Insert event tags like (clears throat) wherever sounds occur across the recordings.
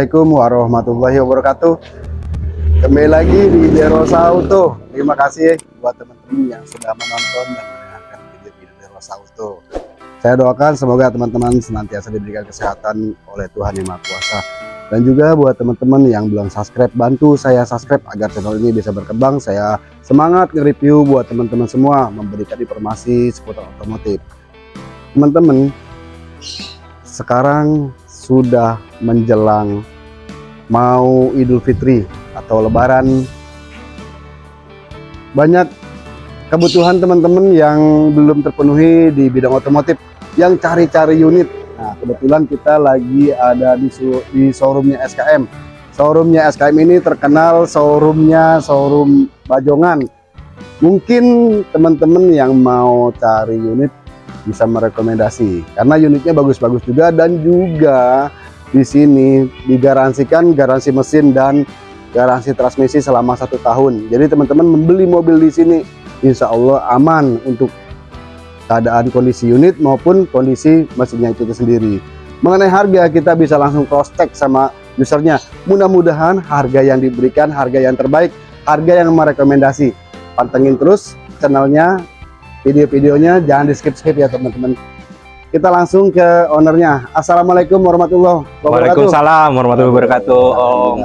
Assalamualaikum warahmatullahi wabarakatuh. Kembali lagi di Derosa Auto. Terima kasih buat teman-teman yang sudah menonton dan mendengarkan video-video Derosa Auto. Saya doakan semoga teman-teman senantiasa diberikan kesehatan oleh Tuhan Yang Maha Kuasa. Dan juga buat teman-teman yang belum subscribe Bantu saya subscribe agar channel ini bisa berkembang. Saya semangat nge-review buat teman-teman semua Memberikan informasi seputar otomotif. Teman-teman Sekarang sudah menjelang mau Idul Fitri atau Lebaran. Banyak kebutuhan teman-teman yang belum terpenuhi di bidang otomotif yang cari-cari unit. Nah kebetulan kita lagi ada di, di showroomnya SKM showroomnya SKM ini terkenal showroomnya showroom Bajongan. Mungkin teman-teman yang mau cari unit bisa merekomendasi. Karena unitnya bagus-bagus juga dan juga di sini digaransikan garansi mesin dan garansi transmisi selama satu tahun. Jadi teman-teman membeli mobil di sini Insya Allah aman untuk keadaan kondisi unit maupun kondisi mesinnya itu sendiri. Mengenai harga kita bisa langsung cross check sama usernya. Mudah-mudahan harga yang diberikan harga yang terbaik harga yang merekomendasi. Pantengin terus channelnya video-videonya jangan di skip-skip ya teman-teman. Kita langsung ke ownernya. Assalamualaikum warahmatullahi wabarakatuh. Waalaikumsalam warahmatullahi wabarakatuh Om.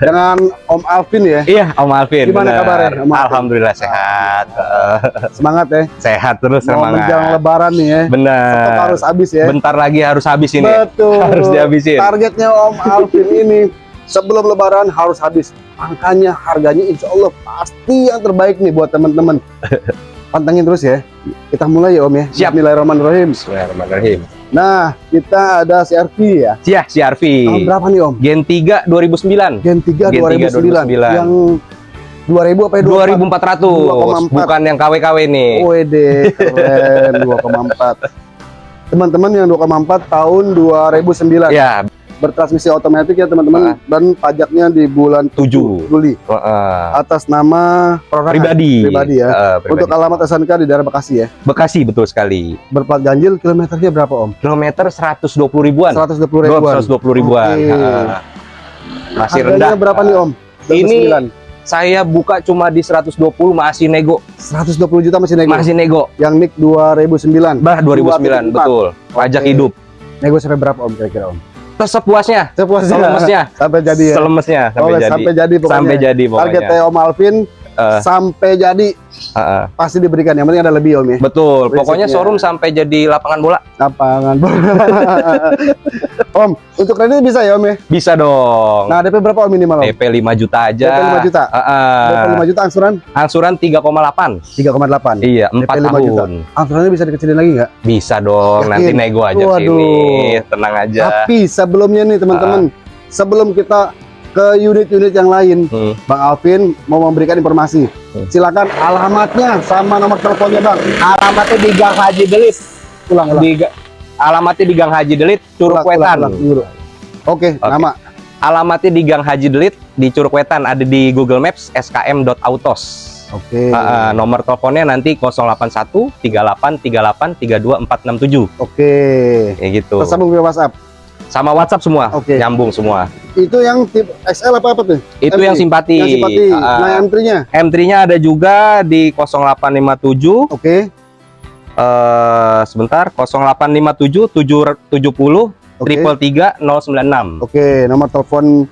Dengan Om Alvin ya? Iya Om Alvin. Gimana bener. kabarnya Om Alvin? Alhamdulillah sehat. (laughs) Semangat ya? Sehat terus mau semangat. menjelang lebaran nih ya? Bener. Harus habis ya? Bentar lagi harus habis ini. Betul. (laughs) Harus dihabisin. Targetnya Om Alvin ini sebelum lebaran harus habis. Makanya harganya insya Allah pasti yang terbaik nih buat teman-teman (laughs) pantengin terus ya. Kita mulai ya Om ya. Siap. Bismillahirrahmanirrahim. Bismillahirrahmanirrahim. Nah kita ada CRV ya. Siap CRV tahun berapa nih Om? Gen 3 2009 Gen 3 Gen 2009. 3 2009 yang 2000 apa ya? 2400 bukan yang KW-KW nih. WD keren. 2,4 teman-teman yang 2,4 tahun 2009 ya bertransmisi otomatis ya teman-teman uh. dan pajaknya di bulan 7 Juli. Uh. atas nama pribadi. Pribadi ya. Uh, pribadi. untuk alamat SNK di daerah Bekasi ya. Bekasi betul sekali. Berplat ganjil kilometernya berapa om? Kilometer 120 ribuan. 120 ribuan. 120 ribuan. Okay. uh. masih Harganya rendah. berapa nih om? 29. ini 9. saya buka cuma di 120 masih nego. 120 juta masih nego? Masih nego. Yang NIK 2009 bah 2009 betul. Pajak okay. hidup. Nego sampai berapa om kira-kira om sepuasnya. Sepuasnya. Selemesnya. Sampai jadi ya. Selemesnya sampai jadi. sampai jadi pokoknya. Sampai jadi pokoknya. Targetnya Om Alvin uh, sampai jadi uh, uh. pasti diberikan yang penting ada lebih Om ya betul Prinsipnya. pokoknya showroom sampai jadi lapangan bola lapangan bola (laughs) Om untuk kredit bisa ya Om ya bisa dong nah DP berapa Om minimal Om? DP 5 juta aja DP 5 juta uh, uh. DP 5 juta angsuran angsuran 3,8 3,8 iya 4 DP 5 tahun juta. angsurannya bisa dikecilin lagi nggak bisa dong Yakin? nanti nego aja Waduh. sini tenang aja tapi sebelumnya nih teman-teman uh. sebelum kita ke unit-unit yang lain, hmm. Bang Alvin mau memberikan informasi. Hmm. Silakan alamatnya sama nomor teleponnya, Bang. Alamatnya di Gang Haji Delit. Ulang, ulang. Di, alamatnya di Gang Haji Delit, Curug Wetan. Oke, okay, nama. Alamatnya di Gang Haji Delit di Curug Wetan, ada di Google Maps skm.autos. Oke. Okay. Uh, nomor teleponnya nanti 081 38 38 32 467. Oke. Okay. Kayak gitu. Tersambung via WhatsApp sama WhatsApp semua, okay. nyambung semua. Itu yang tip XL apa apa tuh? Itu M3? yang simpati. Yang simpati. Uh, nah, M3-nya? M3-nya ada juga di 0857. Oke. Okay. Uh, sebentar, 0857 770 triple tiga nol sembilan enam. Oke, nomor telepon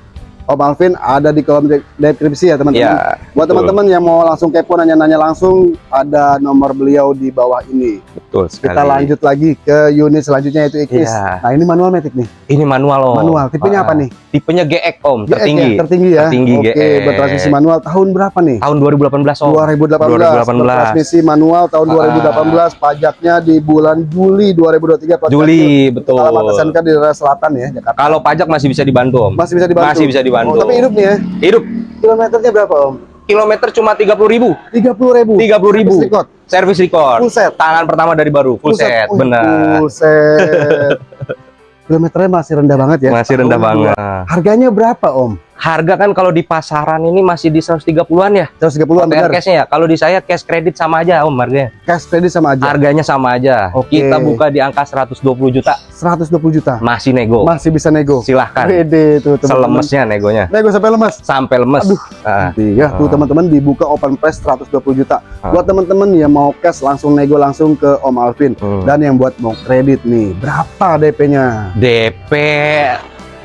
Om Alvin ada di kolom deskripsi ya teman-teman. Ya, Buat teman-teman yang mau langsung kepo nanya-nanya langsung ada nomor beliau di bawah ini. Betul sekali. Kita lanjut lagi ke unit selanjutnya yaitu Ikis. Ya. Nah ini manual metik nih. Ini manual om. Manual. Tipenya Ah, apa nih? Tipenya GX om, GX tertinggi. Ya, tertinggi ya. Tertinggi Oke, GX. bertransmisi manual tahun berapa nih? Tahun 2018 om. 2018. 2018. Bertransmisi manual tahun Ah. 2018. Pajaknya di bulan Juli 2023. plat Juli, betul. Alamat SNK di daerah selatan ya, Jakarta. Kalau pajak masih bisa dibantu om. Masih bisa dibantu. Masih bisa dibantu. Oh, tapi hidup nih ya. Hidup. Kilometernya berapa Om? Kilometer cuma 30 ribu. 30 ribu. 30 ribu. Service record. Servis record. Full set. Tangan pertama dari baru. Full, set. Wih, Benar. Full set. (laughs) Kilometernya masih rendah banget ya. Masih rendah Tahun banget. Harganya berapa Om? Harga kan kalau di pasaran ini masih di 130-an ya. 130-an OTR benar. cashnya ya. Kalau di saya cash kredit sama aja Om harganya. Cash kredit sama aja. Harganya sama aja. Oke. Kita buka di angka 120 juta, 120 juta. masih nego. Masih bisa nego. Silahkan. Wede tuh teman-teman. Selemesnya negonya. Nego sampai lemas. Sampai lemes. Aduh. Ah, Ya, tuh Ah. teman-teman dibuka open price 120 juta. Ah. Buat teman-teman yang mau cash langsung nego langsung ke Om Alvin. hmm. Dan yang buat mau kredit nih, berapa DP-nya? DP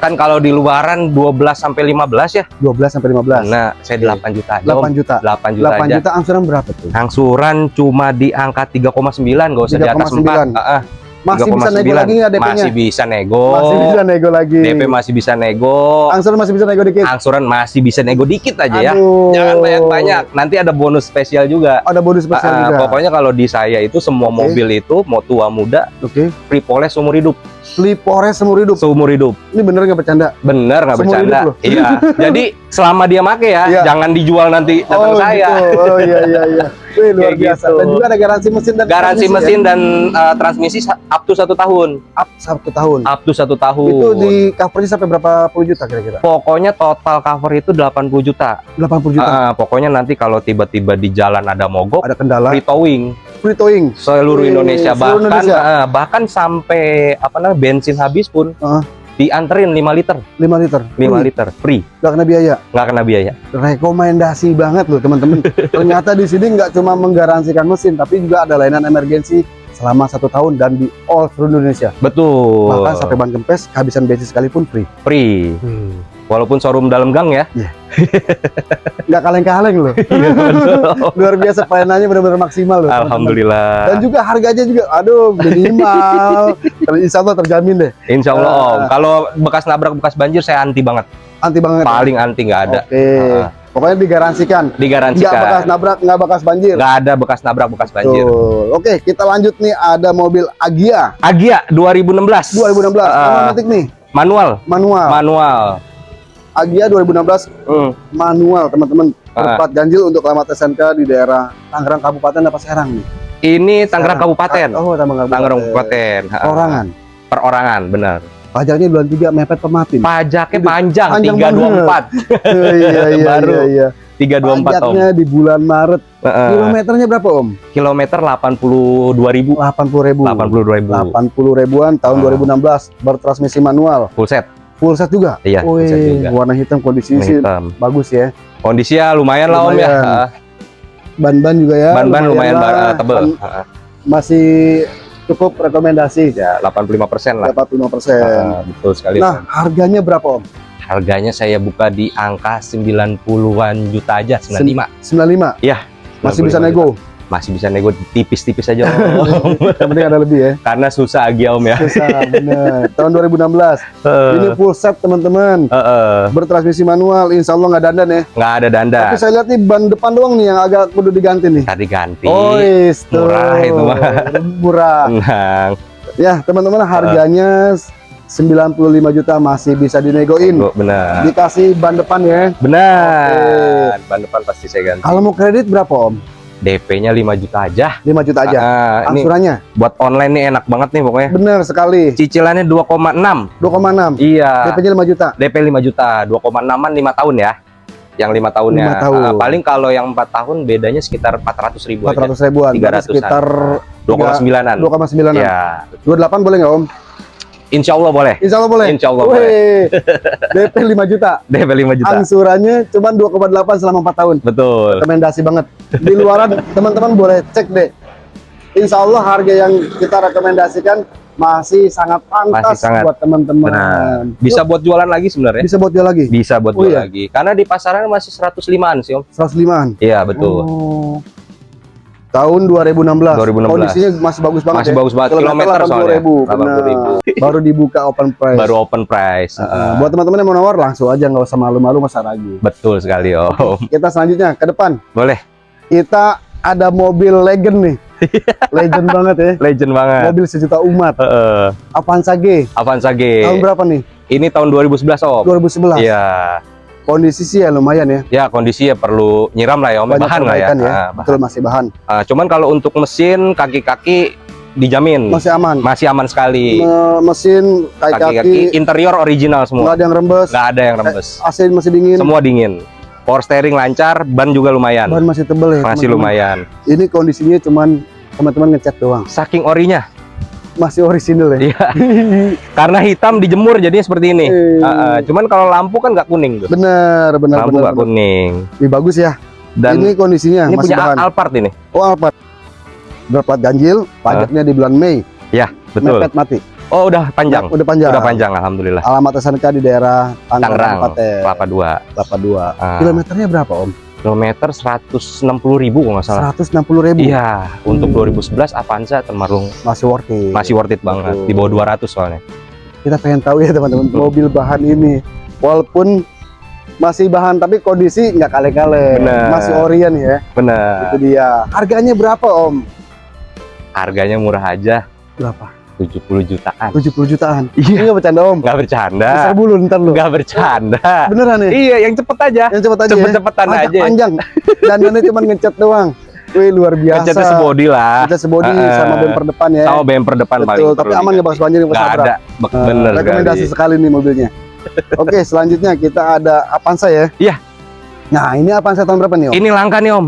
kan kalau di luaran 12 sampai 15 ya. 12 sampai 15. Nah, saya 8 juta aja. 8 Om. juta. 8 juta 8 aja. juta angsuran berapa tuh? Angsuran cuma di angka 3,9, gak usah di atas 4. 3,9. Heeh, Masih bisa nego 3,9. lagi nggak DP-nya? Masih bisa nego. Masih bisa nego lagi. DP masih bisa nego. Angsuran masih bisa nego dikit. Angsuran masih bisa nego dikit aja ya. Aduh. Jangan banyak-banyak. Nanti ada bonus spesial juga. Ada bonus spesial Ah, juga. pokoknya kalau di saya itu semua Oke. mobil itu mau tua muda Oke. free poles seumur hidup. Flipores seumur hidup. Seumur hidup. Ini bener nggak bercanda? Bener nggak bercanda? Iya. (laughs) Jadi selama dia make ya, Iya. jangan dijual nanti datang oh, saya. Gitu. Oh iya iya iya. Wih, luar Kayak biasa. gitu. Dan juga ada garansi mesin dan Garansi transmisi mesin dan uh, transmisi up to satu tahun. ya? up satu tahun. Up to satu tahun. Itu di covernya sampai berapa puluh juta kira-kira? Pokoknya total cover itu 80 juta. 80 juta. Ah, pokoknya nanti kalau tiba-tiba di jalan ada mogok, ada kendala. free towing Free towing. seluruh Indonesia seluruh bahkan Indonesia. ah, bahkan sampai apa namanya bensin habis pun Ah. Dianterin 5 liter, 5 liter. 5 Wih, liter free, nggak kena biaya. nggak kena biaya. Rekomendasi banget loh teman-teman. (laughs) Ternyata di sini nggak cuma menggaransikan mesin, tapi juga ada layanan emergensi selama satu tahun dan di all seluruh Indonesia. Betul. Bahkan sampai ban kempes, kehabisan bensin sekalipun free. free. Walaupun showroom dalam gang ya. Nggak kaleng-kaleng loh. (laughs) Iya. Luar biasa pelayanannya benar-benar maksimal loh. Alhamdulillah. Dan juga harganya juga, aduh minimal. (laughs) Kalau Insya Allah terjamin deh, Insya Allah Ah. Om. Kalau bekas nabrak bekas banjir saya anti banget. anti banget. Paling anti nggak ada. Oke, Ah. pokoknya digaransikan. Nggak Digaransikan. bekas nabrak, nggak bekas banjir. Nggak ada bekas nabrak bekas banjir. Tuh. Oke, kita lanjut nih ada mobil Agia Agia 2016. 2016. Ah, Automatic nih, manual. manual. Manual. Agia 2016 Hmm. manual, teman-teman. Ah. Berplat ganjil untuk alamat SNK di daerah Tangerang Kabupaten apa Serang nih? Ini Tangerang. Kabupaten. Oh, Tangerang Kabupaten. Tangerang Kabupaten. Ha, ha. Orangan. Perorangan, benar. Pajaknya bulan 3 mepet pematin. Pajaknya panjang, panjang 324. Oh, (laughs) iya iya (laughs) Baru. iya iya. 324 Om. Pajaknya di bulan Maret. Heeh. Kilometernya berapa Om? Kilometer 82.000. 80 ribu. 82.000. 80 ribuan tahun Ah. 2016 bertransmisi manual Full set. Full set juga. Iya, full set juga. warna hitam kondisi sih hitam. bagus ya. Kondisinya lumayan lah Om ya. Lumayan. Ban-ban juga ya. Ban-ban lumayan, lah. ba- tebel. Ban. Masih cukup rekomendasi. Ya, 85% lah. Dapat 5%. Ha, betul sekali. Nah, harganya berapa Om? Harganya saya buka di angka 90-an juta aja, 95. 95. Iya. Masih bisa 95 nego. juta. Masih bisa nego tipis-tipis aja Om. (laughs) Yang penting ada lebih ya. Karena susah Agia Om ya. Susah, bener. Tahun 2016. Ini full set teman-teman. Heeh. Bertransmisi manual, insya Allah nggak dandan ya. nggak ada danda. Tapi saya lihat nih ban depan doang nih yang agak kudu diganti nih. Tadi ganti. Oh, is, tuh. Murah itu mah. Murah. Tenang. Ya, teman-teman harganya 95 juta masih bisa dinegoin. Benar. Dikasih ban depan ya. Benar. Ban depan pasti saya ganti. Kalau mau kredit berapa Om? DP-nya 5 juta aja. 5 juta aja. Ah, ini Angsurannya buat online nih enak banget nih pokoknya. benar sekali. Cicilannya 2,6. 2,6. Iya. DP-nya 5 juta. DP 5 juta, 2,6an 5 tahun ya. Yang 5 tahunnya. Lima tahun. Ah, paling kalau yang 4 tahun bedanya sekitar 400 ribu aja. 400 ribuan. Berarti 300-an. sekitar 2,9an. 2,9an. Ya. 28 boleh nggak Om? Insya Allah boleh. Insya Allah boleh. Insya Allah boleh. DP 5 juta. (laughs) DP 5 juta. Angsurannya cuma 2,8 selama 4 tahun. Betul. Rekomendasi banget. Di luaran (laughs) teman-teman boleh cek deh. Insya Allah harga yang kita rekomendasikan masih sangat pantas Masih sangat. buat teman-teman. Bisa buat jualan lagi sebenarnya. bisa buat dia lagi. Bisa buat Oh, jual iya? lagi. Karena di pasaran masih 105-an sih, Om. 105-an. Iya, betul. Oh. Tahun 2016. 2016. Kondisinya masih bagus banget Masih ya. bagus banget Kilometer kilometer soalnya. 80.000, 80.000. benar. Baru dibuka open price. Baru open price. Heeh. buat teman-teman yang mau nawar langsung aja nggak usah malu-malu usah ragu. Betul sekali, Om. Kita selanjutnya ke depan. Boleh. Kita ada mobil legend nih. (laughs) legend banget ya. Legend banget. Mobil sejuta umat. Heeh. Avanza G. Avanza Tahun G. berapa nih? Ini tahun 2011, Om. 2011. Iya. Kondisi sih ya lumayan ya. Ya, kondisi ya perlu nyiram lah ya, Om. Banyak Bahan lah ya. ya. Ah, bahan. Betul masih bahan. Ah, cuman kalau untuk mesin, kaki-kaki dijamin. masih aman. Masih aman sekali. Me- mesin Kaki-kaki interior original nggak semua. ada yang rembes. Nggak ada yang rembes. AC masih dingin. Semua dingin. Power steering lancar, ban juga lumayan. Ban masih tebel ya. Masih teman-teman. lumayan. Ini kondisinya cuman teman-teman ngecat doang. Saking orinya. Masih orisinil ya. Iya. (laughs) Karena hitam dijemur jadinya seperti ini. Eh, Ah, ah. cuman kalau lampu kan nggak kuning tuh. bener, bener, Lampu nggak kuning. Ini bagus ya. Dan ini kondisinya ini masih punya bahan. Alphard ini. Oh, Alphard. Berplat ganjil, pajaknya di bulan Mei. Ya, betul. Mepet mati. Oh, udah panjang. Udah panjang. Udah panjang alhamdulillah. Alamat SNK di daerah Tangerang, Tangerang, Kelapa 2. Kelapa 2. Ah, Kilometernya berapa, Om? Kilometer 160 ribu kalau nggak salah. 160 ribu. Iya, untuk Hmm. 2011 Avanza termarung Masih worth it. masih worth it banget. Betul. Di bawah 200 soalnya. Kita pengen tahu ya teman-teman mobil bahan ini. Walaupun masih bahan tapi kondisi nggak kale-kale. Bener. Masih orian ya. Bener. Itu dia. Harganya berapa, Om? Harganya murah aja, Berapa? 70 jutaan. 70 jutaan. Iya. Ini nggak bercanda, Om. Nggak bercanda. Besar bulu ntar lu. Nggak bercanda. Beneran nih? Iya, yang cepet aja. Yang cepet aja ya. Cepet-cepetan Pajak aja. panjang. Dandannya cuma ngecat doang. Wih, luar (laughs) biasa. Ngecatnya sebody lah. Ngecat sebody Ah, sama bemper depan ya. Sama bemper depan paling Betul, tapi perlu aman nggak diganti. bakal banjir yang Sabra? ada. Nah, Bener rekomendasi sekali. sekali nih mobilnya. (laughs) Oke, selanjutnya kita ada Avanza ya. Iya. Nah, ini Avanza tahun berapa nih, Om? Ini langka nih Om.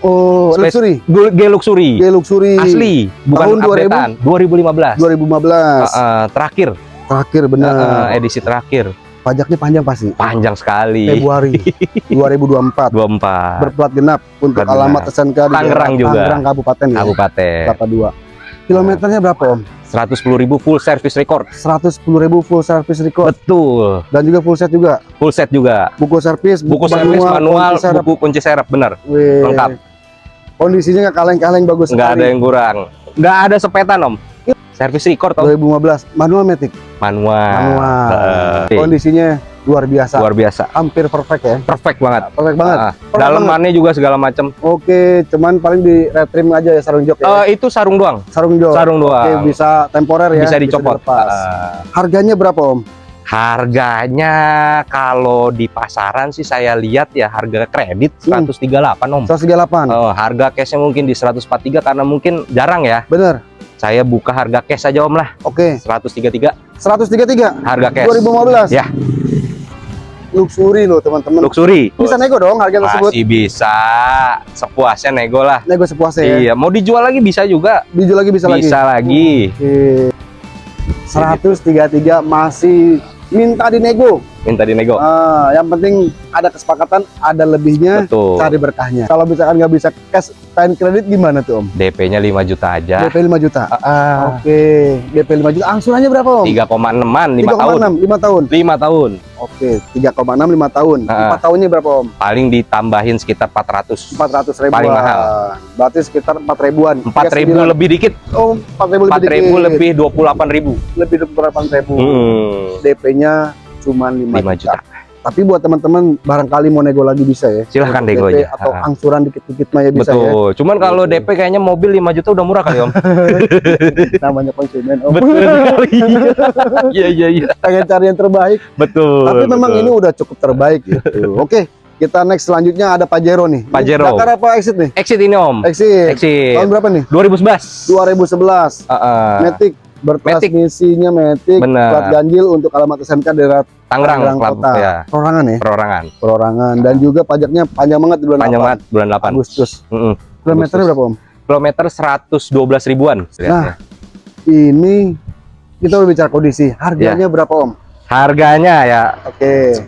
Oh, Space- luxury. G Luxury. G Luxury. Asli, bukan Tahun 2000? updatean. 2015. 2015. Ah, ah, terakhir. Terakhir benar. Ah, ah, edisi terakhir. Pajaknya panjang pasti. Panjang sekali. Februari (laughs) 2024. 24. Berplat genap untuk Berplat alamat. SNK di Tangerang juga. Tangerang Kabupaten ya. Kabupaten. Kelapa 2. Kilometernya berapa, Om? 110.000 full service record. 110.000 full service record Betul. dan juga full set juga. Full set juga. Buku servis, Buku servis manual, kunci serep. buku kunci serep bener. Wih. lengkap. Kondisinya nggak kaleng-kaleng bagus Nggak ada yang kurang. Nggak ada sepetan om. Service record om. 2015 manual matic. Manual. Manual. Eh, Kondisinya luar biasa. luar biasa. Hampir perfect ya. Perfect banget. Perfect banget. Perfect dalemannya juga segala macam. Oke, cuman paling di retrim aja ya sarung jok ya. Eh, itu sarung doang. sarung jok. Sarung Oke, doang. bisa temporer ya. bisa dicopot. dilepas. Ah, Harganya berapa, Om? harganya kalau di pasaran sih saya lihat ya harga kredit Hmm. 138 om. 138. Oh, harga cashnya mungkin di 143 karena mungkin jarang ya. Bener. Saya buka harga cash aja om lah. Oke. 133 133 harga cash. 2015. Ya. Luxury loh, teman-teman. Luxury. Bisa nego dong harga tersebut. Masih bisa. Sepuasnya nego lah. Nego sepuasnya ya. Iya, mau dijual lagi bisa juga. Dijual lagi bisa, Bisa, lagi. lagi. Oke. 133 masih minta dinego. Minta dinego. Ah, yang penting ada kesepakatan, ada lebihnya, Betul. cari berkahnya. Kalau misalkan nggak bisa cash time kredit gimana tuh Om? DP-nya 5 juta aja. DP 5 juta. Ah, Oke, DP 5 juta. Angsurannya berapa Om? 3,6-an 5 tahun. 3,6 5 tahun. 5 tahun. Oke, 3,6 5 tahun. Ah. 4 tahunnya berapa Om? Paling ditambahin sekitar 400. 400 ribuan. Paling mahal. Berarti sekitar 4 ribuan. 4 ribu lebih dikit. Oh, 4 ribu 4 lebih ribu dikit. lebih 28 ribu. lebih 28 ribu. Hmm. DP-nya cuma 5, 5 juta. juta. Tapi buat teman-teman barangkali mau nego lagi bisa ya. Silahkan Untuk nego DP aja. Atau angsuran dikit-dikit mah ya bisa ya. Betul. Cuman kalau Betul. DP kayaknya mobil 5 juta udah murah kali, Om. (laughs) Namanya konsumen. Om. Betul sekali. (laughs) Iya, iya, iya. Pengen cari yang terbaik. Betul. Tapi memang betul. ini udah cukup terbaik gitu. (laughs) Oke, kita next selanjutnya ada Pajero nih. Pajero. Dakar apa exit nih? exit ini, Om. Exit. Exit. Tahun berapa nih? 2011. 2011. Heeh. Matic bertransmisinya Bener. plat ganjil untuk alamat SMK daerah Tangerang, Kota. ya. perorangan ya. Perorangan. Perorangan dan juga pajaknya panjang banget di bulan Panjang 8, banget bulan 8. Agustus. Mm-mm. Kilometernya berapa Om? Kilometer 112 ribuan. Nah, ini kita bicara kondisi. Harganya Ya. berapa Om? Harganya ya Oke.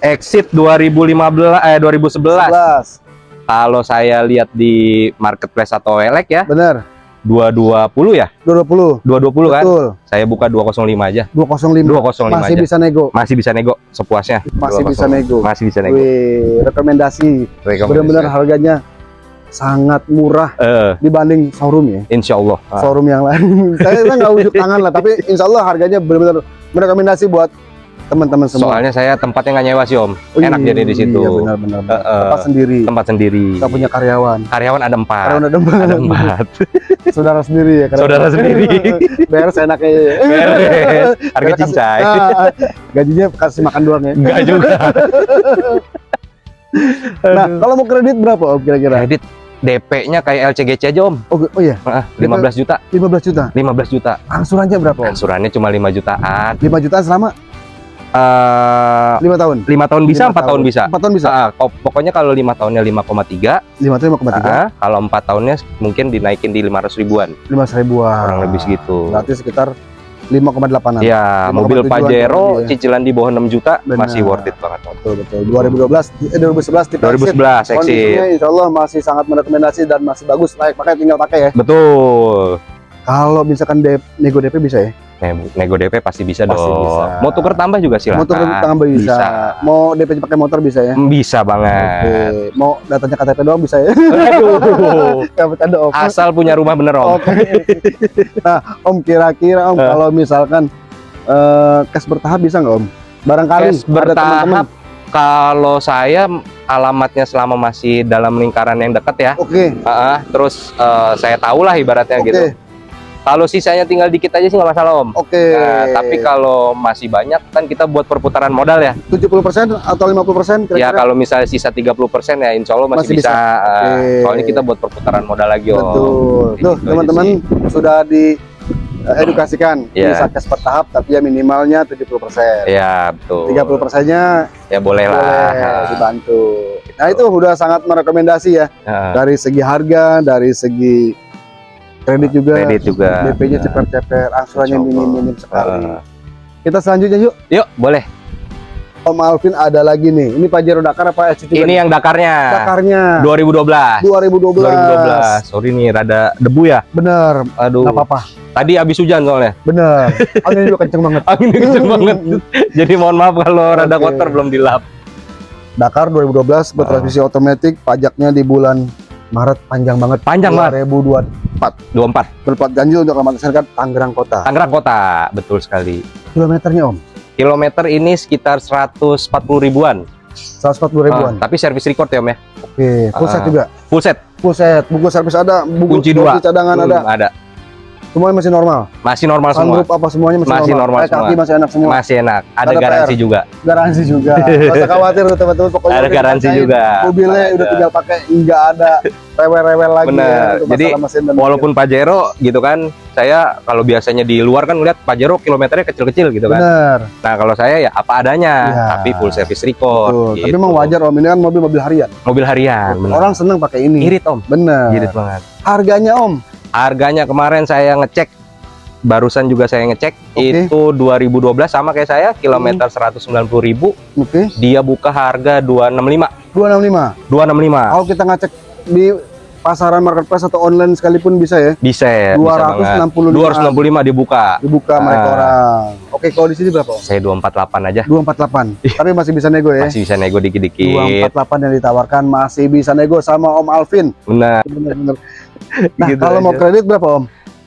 exit 2015 eh 2011. 11. Kalau saya lihat di marketplace atau elek ya, Bener. 220 ya? 220. 220 kan? Betul. Saya buka 205 aja. 205. 205 Masih aja. bisa nego. Masih bisa nego sepuasnya. Masih 205. bisa nego. Masih bisa nego. Wih, rekomendasi. Rekomendasi. Benar-benar harganya sangat murah Eh, dibanding showroom ya. insya Allah. Ah, Showroom yang lain. (laughs) saya saya nggak ujuk tangan lah, tapi insya Allah harganya benar-benar merekomendasi buat teman-teman semua. Soalnya saya tempatnya nggak nyewa sih Om. Oh, Enak iya, jadi di situ. Iya benar-benar. Eh, eh. Tempat sendiri. Tempat sendiri. Kita punya karyawan. Karyawan ada empat. Karyawan ada empat. Ada empat. (laughs) Saudara sendiri ya. karyawan. Saudara sendiri. (laughs) Beres enaknya. ya. Beres. Harga cincai. Ah, gajinya kasih makan doang ya. Enggak juga. (laughs) Nah, kalau mau kredit berapa Om kira-kira? Kredit DP-nya kayak LCGC aja om, Oh, oh iya, Ah, 15 juta, 15 juta. 15 juta. Angsurannya berapa om? Angsurannya cuma 5 jutaan. 5 jutaan selama Eh, 5 tahun. lima tahun bisa, Lima empat tahun bisa. 4 tahun bisa. Ah, kok- pokoknya kalau lima tahunnya 5,3, 5 tahun 5,3. ah, kalau empat tahunnya mungkin dinaikin di 500 ribuan, 5 ribuan. kurang lebih segitu. Berarti sekitar 5,8an. Ya, 5,7 mobil Pajero ya. cicilan di bawah 6 juta Benar. masih worth it banget. Betul betul. 2012 eh 2011 tipe 2011 Exit. Kondisinya insya Allah masih sangat merekomendasi dan masih bagus layak pakai tinggal pakai ya. Betul. Kalau misalkan DP, nego DP bisa ya? Nego, nego DP pasti bisa Pasti dong. bisa. Mau tuker tambah juga silakan. Motor tambah bisa. Bisa. Mau DP pakai motor bisa ya? Hmm, Bisa Oke. banget. Mau datanya KTP doang bisa ya? Aduh. (laughs) Bercanda om. Asal punya rumah bener om. Oke. nah, Om kira-kira Om Eh. kalau misalkan eh cash bertahap bisa nggak Om? Barangkali Cash bertahap. teman-teman. Kalau saya alamatnya selama masih dalam lingkaran yang dekat ya. Oke. Ah, terus eh, saya tahu lah ibaratnya Oke. gitu. Kalau sisanya tinggal dikit aja sih nggak masalah om. Oke. Nah, tapi kalau masih banyak kan kita buat perputaran modal ya. 70% atau 50% Ya kira-kira? kalau misalnya sisa 30% ya insya Allah masih, Masih bisa. bisa. Ah, Oke. soalnya kita buat perputaran modal lagi om. Betul. Tuh, teman-teman sudah di eh, edukasikan Iya. bisa cash bertahap tapi ya minimalnya 70%. Ya betul. 30 persennya Ya boleh lah. boleh dibantu. Nah itu udah sangat merekomendasi ya dari segi harga, dari segi kredit juga, Kredit juga. DP-nya Nah. ceper-ceper, angsurannya minim-minim sekali. Ah. Kita selanjutnya yuk, Yuk boleh. Om Alvin ada lagi nih. Ini Pajero Dakar apa SC juga? Ini yang Dakarnya. Dakarnya 2012. 2012. 2012. Sorry nih rada debu ya. Bener, Aduh. nggak apa-apa. Tadi habis hujan soalnya. Bener. (laughs) Angin juga kenceng banget. Anginnya kenceng banget. (laughs) Jadi mohon maaf kalau rada kotor belum dilap. Dakar 2012 bertransmisi otomatis, pajaknya di bulan Maret panjang banget. Panjang banget. 2024. 24. Berplat ganjil untuk alamat Tangerang Kota. Tangerang Kota, betul sekali. Kilometernya Om, Kilometer ini sekitar 140 ribuan. 140 ribuan. Ah, tapi service record ya Om ya. Oke, full set Ah. juga. Full set. Full set, buku servis ada, buku Kunci dua. cadangan Hmm, ada. ada. Semuanya masih normal. Masih normal semua. Apa semuanya masih, Masih normal kaki semua. masih enak semua. Masih enak. Ada Ada garansi PR. juga. Garansi juga. Gak usah khawatir teman-teman. Pokoknya Ada garansi juga. Mobilnya udah tinggal pakai, nggak ada (laughs) rewel-rewel lagi Bener. ya Jadi, mesin dan Walaupun Pajero gitu kan, saya kalau biasanya di luar kan lihat Pajero kilometernya kecil-kecil gitu mobil. kan. Bener. Nah kalau saya ya apa adanya, Ya. tapi full service record. Betul. Tapi gitu. memang wajar Om, ini kan mobil-mobil harian. Mobil harian. bener. Orang seneng pakai ini. irit om, Bener. irit banget. Harganya Om, Harganya kemarin saya ngecek, barusan juga saya ngecek, Oke. itu 2012 sama kayak saya, kilometer 190.000, oke. dia buka harga 265, 265. 265. Kalau kita ngecek di pasaran marketplace atau online sekalipun bisa ya. Bisa ya, bisa banget. 265 265 dibuka. dibuka mereka Ah. orang. Oke, kalau di sini berapa? Saya 248 aja. 248. Tapi masih bisa nego ya. Masih bisa nego dikit-dikit. 248 yang ditawarkan masih bisa nego sama Om Alvin. Benar. Bener-bener. (laughs) Nah, Gitu kalau mau aja. kredit berapa Om?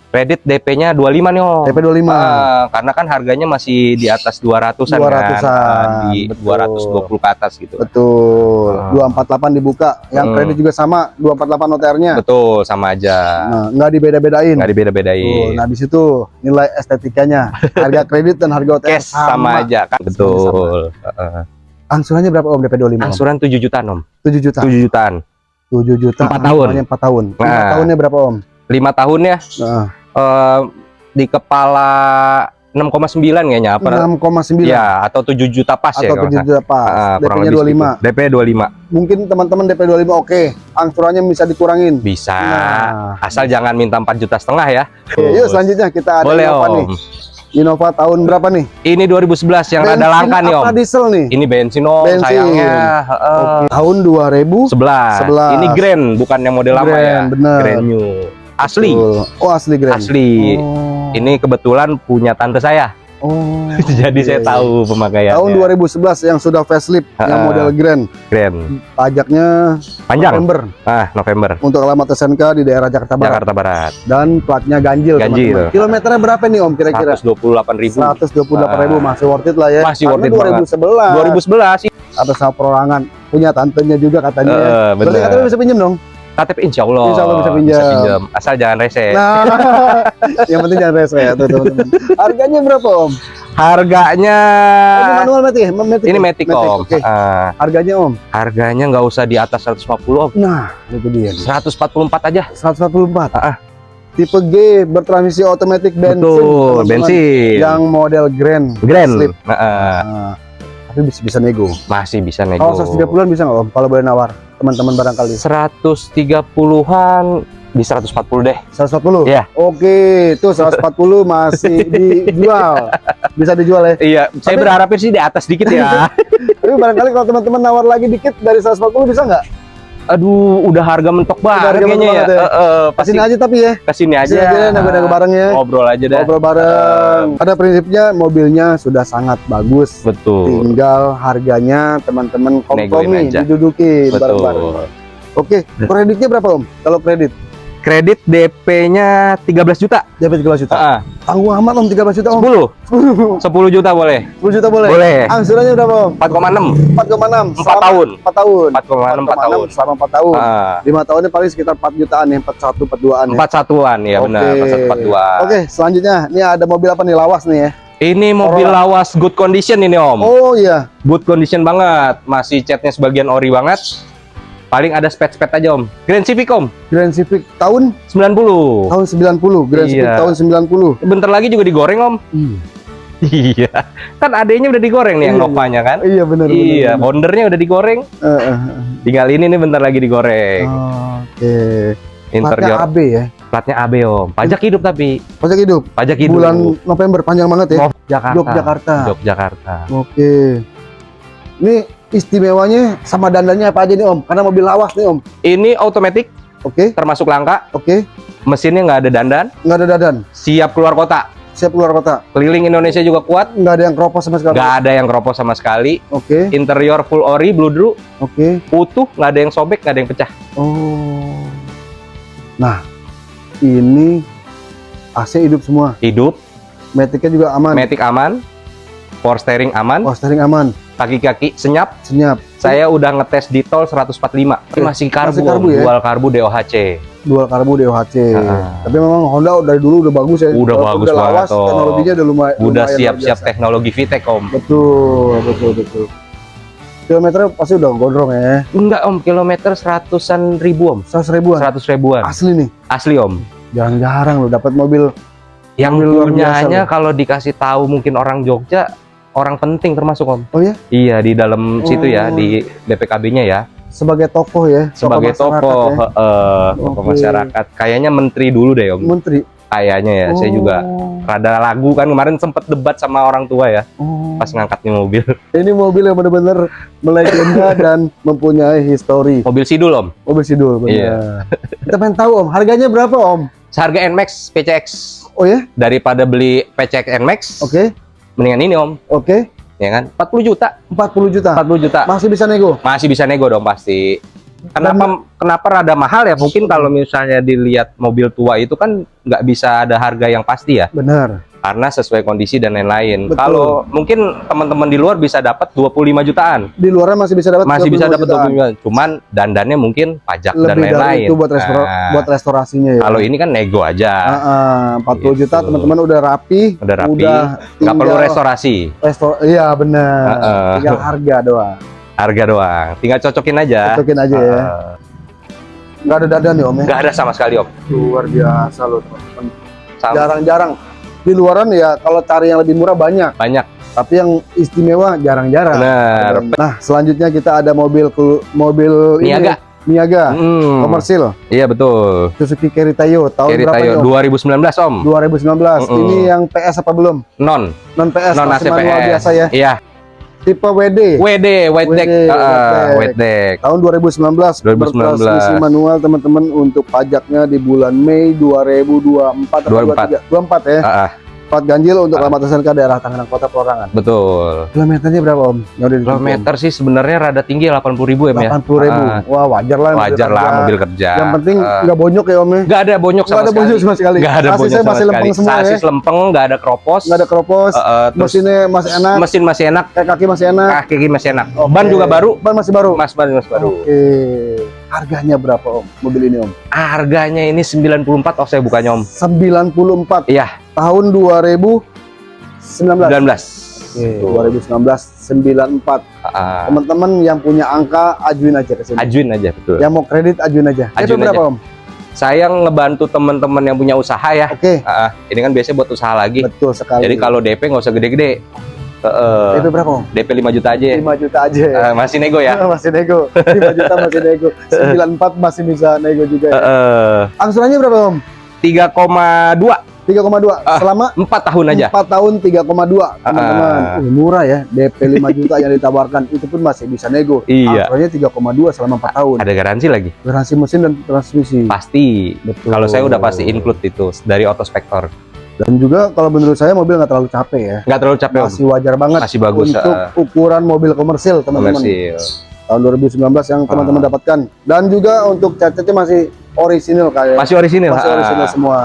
Kredit DP-nya 25 nih, Om. DP 25. Ah, karena kan harganya masih di atas 200-an 200-an, kan. Ah, di betul. 220 ke atas gitu. Betul. Ah. 248 dibuka. Yang Hmm. kredit juga sama 248 OTR-nya. Betul, sama aja. Nah, nggak dibeda-bedain. Nggak Tuh, dibeda-bedain. Nah, di situ nilai estetikanya, harga kredit dan harga OTR Cash sama, aja kan. Betul. Heeh. Angsurannya berapa Om DP 25? Om? Angsuran 7 jutaan, Om. 7 juta. 7 jutaan. 7 juta. Empat tahun. angsurannya 4 tahun. 5 Nah. tahunnya berapa Om? 5 tahunnya Nah, eh, di kepala 6,9 kayaknya apa? 6,9 Ya, atau 7 juta pas ya atau kalau 7 nggak juta pas. Kurang DP-nya lebih 25. segitu. DP 25. Mungkin teman-teman DP 25 oke, angsurannya bisa dikurangin. Bisa. Nah, Asal jangan minta 4 juta setengah ya. Yuk selanjutnya kita ada Boleh, Innova Om. nih. Innova tahun berapa nih? Ini 2011 yang rada Bensin langka nih, Om. diesel nih? Ini bensin, Om, Bensin. sayangnya. Heeh. Oke, Tahun 2000 11. 11. Ini Grand, bukan yang model lama ya. Grand, bener. Grand new. Asli. Betul. Oh, asli Grand. Asli. Oh. Ini kebetulan punya tante saya. Oh. (laughs) Jadi iya, saya iya. tahu pemakaiannya. Tahun 2011 yang sudah facelift yang Ah. model Grand. Grand. Pajaknya Panjang. November Ah, November. untuk alamat SNK di daerah Jakarta Barat Jakarta Barat. dan platnya ganjil, Ganjil. teman-teman. Kilometernya berapa nih Om kira-kira? 128.000. 128 ribu masih worth it lah ya. Masih worth it banget. 2011 2011 sih. atas perorangan punya tantenya juga katanya. ya. Eh, Berarti katanya bisa pinjam dong. KTP insya Allah. Insya Allah bisa pinjam. Asal jangan rese. Nah, (laughs) yang penting jangan rese ya teman-teman. Harganya berapa Om? Harganya Ini manual Matic, ya? Matic. ini Matic, Om. Oke. Ah, Harganya Om. harganya nggak usah di atas 150 Om. Nah, itu dia. nih. 144 aja. 144. Ah, ah. Tipe G bertransmisi otomatis bensin. Betul, bensin. Yang model Grand. Grand. Slip. Nah, ah, Nah, tapi bisa bisa nego. masih bisa nego. Kalau 130-an bisa nggak Om? Kalau boleh nawar teman-teman barangkali. 130-an di 140 deh. 140? Iya. Oke, itu 140 masih (laughs) dijual. Bisa dijual ya. Iya, saya Tapi- berharapnya sih di atas dikit ya. (laughs) Tapi barangkali kalau teman-teman nawar lagi dikit dari 140 bisa nggak? Aduh, udah harga mentok banget harga kayaknya mentok ya. ya. Eh, eh, pasti aja tapi ya. ke sini aja. Ke sini aja nego-nego bareng ya. Ngobrol aja dah. Ngobrol bareng. Pada prinsipnya mobilnya sudah sangat bagus. Betul. Tinggal harganya teman-teman kompromi Negoin aja. diduduki bareng-bareng. Oke, kreditnya berapa Om? Kalau kredit? Kredit DP-nya 13 juta. Dapat 13 juta. Heeh. Tanggung amat Om 13 juta Om. 10. 10 juta boleh. 10 juta boleh? Boleh. Angsurannya berapa Om? 4,6. 4,6 4 tahun. 4 tahun 4,6 4 tahun. selama 4 tahun Ah, 5 tahunnya paling sekitar 4 jutaan ya 41 42an ya 4 satuan ya benar, Oke. 4142. Oke selanjutnya ini ada mobil apa nih lawas nih ya Ini mobil Corolla. lawas good condition ini Om. oh iya Good condition banget. Masih catnya sebagian ori banget. Paling ada spet-spet aja Om. Grand Civic Om, Grand Civic tahun 90. tahun 90 Grand Civic Iya. tahun 90 Bentar lagi juga digoreng Om. Iya. Kan adanya udah digoreng nih yang Iya, Novanya kan? iya benar Iya, bondernya udah digoreng. Eh, eh, eh. Tinggal ini nih bentar lagi digoreng. oke platnya Interior AB ya platnya AB Om. Pajak hidup tapi. pajak hidup Pajak hidup. bulan November panjang banget ya Jakarta. Yogyakarta Yogyakarta. oke ini istimewanya sama dandannya apa aja nih om? Karena mobil lawas nih om. Ini automatic oke. termasuk langka. oke. Mesinnya nggak ada dandan. nggak ada dadan Siap keluar kota. siap keluar kota. Keliling Indonesia juga kuat. nggak ada yang keropos sama sekali. Nggak ada yang keropos sama sekali. oke. Interior full ori, bludru, oke. Utuh, nggak ada yang sobek, nggak ada yang pecah. oh. Nah ini AC hidup semua. Hidup, metiknya juga aman. Matic aman, power steering aman, oh steering aman kaki-kaki senyap. senyap Saya udah ngetes di tol 145. Ini masih karbu, Masih karbu Om. ya? dual karbu DOHC. dual karbu DOHC Ah. tapi memang Honda dari dulu udah bagus ya Udah Walaupun bagus udah lawas, banget, Om. teknologinya udah lumayan Udah siap-siap teknologi VTEC, Om. betul betul betul kilometernya pasti udah gondrong ya Enggak, Om. Kilometer seratusan ribu, Om. 100 ribuan Seratus ribuan. asli nih Asli, Om. jarang-jarang lo dapat mobil Yang punyanya loh. kalau dikasih tahu mungkin orang Jogja, orang penting termasuk, Om. Oh ya? Iya, di dalam situ ya, Oh. di BPKB-nya ya. sebagai tokoh ya Sebagai tokoh, ya. heeh, tokoh Oke. masyarakat. Kayaknya menteri dulu deh, Om. menteri Kayaknya ya, saya juga Oh, rada lagu kan kemarin sempet debat sama orang tua ya oh. pas ngangkat nih mobil. (laughs) ini mobil yang benar-benar melegenda (laughs) dan mempunyai histori Mobil Sidul, Om. mobil sidul benar Iya. (laughs) kita pengen tahu om harganya berapa om Seharga NMAX PCX. oh ya Daripada beli PCX NMAX, oke mendingan ini, Om. oke Ya kan? 40 juta. 40 juta 40 juta. masih bisa nego Masih bisa nego dong pasti. Kenapa kenapa rada mahal ya? Mungkin kalau misalnya dilihat mobil tua itu kan nggak bisa ada harga yang pasti ya, benar karena sesuai kondisi dan lain-lain. Kalau mungkin teman-teman di luar bisa dapat 25 jutaan, di luarnya masih bisa dapat masih bisa 25 dapat jutaan. 25 jutaan. Cuman dandannya mungkin pajak dan lebih dari lain-lain. itu buat restor Nah, buat restorasinya ya kalau ini kan nego aja, Ah, ah, 40 juta Gitu. teman-teman udah rapi udah rapi, udah nggak perlu restorasi, restor iya benar Heeh. tinggal harga doang harga doang. Tinggal cocokin aja. cocokin aja ya Heeh. nggak ada dadan ya om ya Nggak ada sama sekali om. luar biasa loh teman-teman jarang-jarang di luaran ya kalau cari yang lebih murah banyak Banyak. tapi yang istimewa jarang-jarang Benar. nah selanjutnya kita ada mobil mobil ini, Niaga. Niaga Hmm, komersil Iya betul. Suzuki Keritayo tahun Kiri berapa om? 2019 om. 2019 Mm-mm. ini yang PS apa belum Non. non PS Non masih AC manual biasa ya Iya. Tipe WD WD, white deck. WD, Ah, white deck. tahun 2019 2019. bertransmisi manual teman-teman untuk pajaknya di bulan Mei 2024 atau 24. 23? 24 ya Ah, ah, plat ganjil untuk Ah. alamat SNK daerah Tangerang Kota Pelorangan betul. kilometernya berapa om? Kilometer sih sebenarnya rada tinggi 80 ribu ya. 80 ribu Ah, wah wajar lah wajar lah mobil kerja. yang penting Ah. nggak bonyok ya om ya nggak ada bonyok sama ada sekali. bonyok sama sekali Nggak ada bonyok sama masih sekali. lempeng semua ya lempeng, nggak ada kropos. nggak ada kropos Eh, eh, terus mesinnya masih enak mesin masih enak, kayak kaki masih enak kaki masih enak. Oke. Ban juga baru. ban masih baru Mas ban mas baru. oke harganya berapa om mobil ini om Harganya ini 94 oh saya bukannya om. 94 Iya. tahun 2000 19. 19. Oke, 2019 94. Ah, Teman-teman yang punya angka ajuin aja ke sini. ajuin aja betul. Yang mau kredit ajuin aja. Itu Ajuin berapa, Om? Saya ngebantu teman-teman yang punya usaha ya. Oke, Ah, ini kan biasanya buat usaha lagi. betul sekali. Jadi kalau DP nggak usah gede-gede. Eh, itu berapa, Om? DP 5 juta aja. 5 juta aja. Eh, masih nego ya. (laughs) masih nego. 5 juta masih nego. (laughs) 94 masih bisa nego juga. Eh, Ya. eh, Angsurannya berapa, Om? 3,2 3,2 Ah, selama 4 tahun aja. 4 tahun 3,2 teman-teman. Ah. Uh, murah ya, DP 5 (laughs) juta yang ditawarkan itu pun masih bisa nego. Iya. Angsurannya 3,2 selama 4 tahun. Ada garansi lagi. Garansi mesin dan transmisi. Pasti. Betul. Kalau saya udah pasti include itu dari Autospector. Dan juga kalau menurut saya mobil nggak terlalu capek ya. Nggak terlalu capek Om. Masih wajar banget Masih bagus, untuk ah. ukuran mobil komersil teman-teman. Komersil. Tahun 2019 yang teman-teman Ah. dapatkan. Dan juga untuk cat-catnya masih orisinil kayak. Masih orisinil. Masih ah. orisinil semua.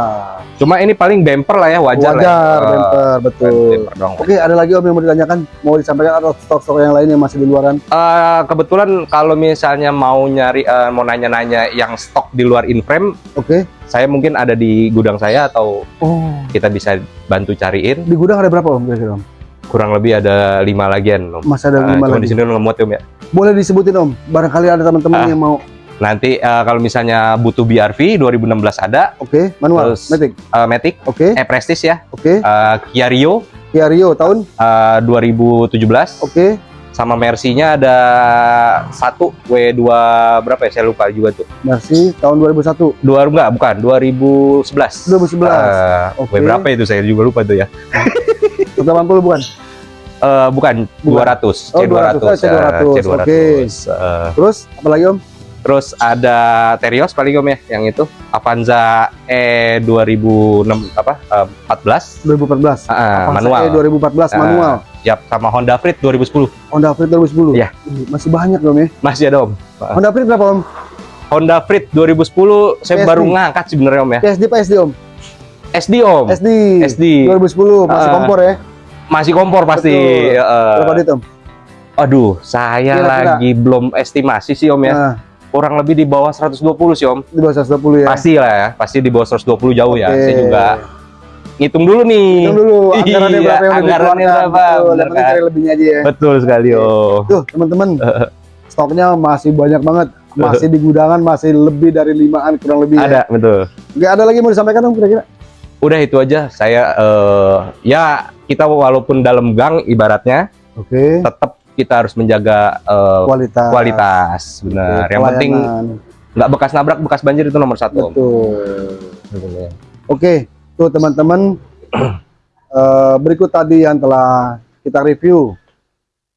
Cuma ini paling bumper lah ya, wajar, Wajar, lah. ya. bumper, betul. Bumper dong. Oke, ada lagi Om yang mau ditanyakan? Mau disampaikan atau stok-stok yang lain yang masih di luaran? Eh, kebetulan kalau misalnya mau nyari eh, mau nanya-nanya yang stok di luar in-frame, Oke. saya mungkin ada di gudang saya atau Oh, kita bisa bantu cariin. di gudang ada berapa Om kira-kira Om? Kurang lebih ada lima lagian. Om. Masih ada Ah, lima cuma lagi. di sini ngemut Om ya. Boleh disebutin Om, barangkali ada teman-teman Ah. yang mau. Nanti eh, kalau misalnya butuh BRV 2016 ada, Oke, manual, Terus- Matic. eh, Matic, Oke, eh Prestige ya, oke. eh, Kia Rio Kia Rio tahun. eh, 2017, Oke, sama Mercy-nya ada satu W2 berapa ya? Saya lupa juga tuh. Mercy tahun 2001. Dua enggak, bukan 2011. 2011. Eh, Oke. W berapa itu saya juga lupa tuh ya. (laughs) 180 bukan? Eh, bukan, Bukan. 200, Oh, C200. 200, C200, eh, C200. oke. Eh, Terus apa lagi Om? Terus ada Terios paling om ya, yang itu Avanza E 2006 apa? eh, 14 2014. Ah, Avanza manual. E 2014 Ah. manual. Yap, sama Honda Freed 2010. Honda Freed 2010. Iya. Ih, Masih banyak Om ya. Masih ada om. Honda Freed berapa Om? Honda Freed 2010 saya PSD. baru ngangkat sebenarnya om ya. PSD apa SD Om? SD om. SD. SD. 2010 masih Ah. kompor ya. Masih kompor pasti. Betul. Eh, Berapa duit Om? aduh, saya Kira-kira. lagi belum estimasi sih om ya. Nah, Kurang lebih di bawah 120 sih om. di bawah 120 ya. Pasti lah ya, pasti di bawah 120 jauh ya. Oke. Saya juga ngitung dulu nih. Hitung dulu (laughs) anggarannya Iya, berapa yang anggarannya berapa, Betul, bener kan? lebihnya aja ya. Betul sekali om. Tuh teman-teman, (laughs) stoknya masih banyak banget. Masih di gudangan, masih lebih dari limaan kurang lebih ya. Ada, betul. Nggak ada lagi mau disampaikan Om kira-kira? Udah itu aja. Saya eh, ya kita walaupun dalam gang ibaratnya Oke. tetap kita harus menjaga eh, Kualitas. kualitas, benar. Oke, Yang penting nggak bekas nabrak, bekas banjir itu nomor satu. Betul. Oke, tuh teman-teman (clears throat) eh, berikut tadi yang telah kita review.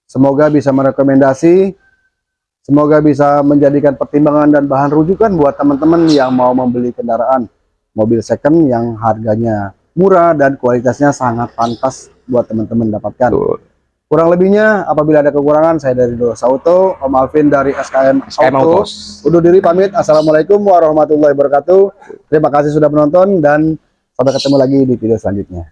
Semoga bisa merekomendasi, semoga bisa menjadikan pertimbangan dan bahan rujukan buat teman-teman yang mau membeli kendaraan mobil second yang harganya murah dan kualitasnya sangat pantas buat teman-teman dapatkan. Betul. Kurang lebihnya apabila ada kekurangan saya dari Dos Auto, Om Alvin dari SKM, SKM Auto. Undur diri pamit. Assalamualaikum warahmatullahi wabarakatuh. Terima kasih sudah menonton dan sampai ketemu lagi di video selanjutnya.